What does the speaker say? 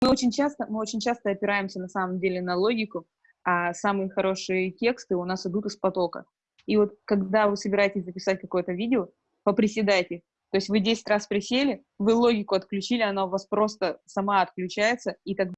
мы очень часто, мы очень часто опираемся на самом деле на логику, а самые хорошие тексты у нас идут из потока. И вот когда вы собираетесь записать какое-то видео, поприседайте. То есть вы 10 раз присели, вы логику отключили, она у вас просто сама отключается, и тогда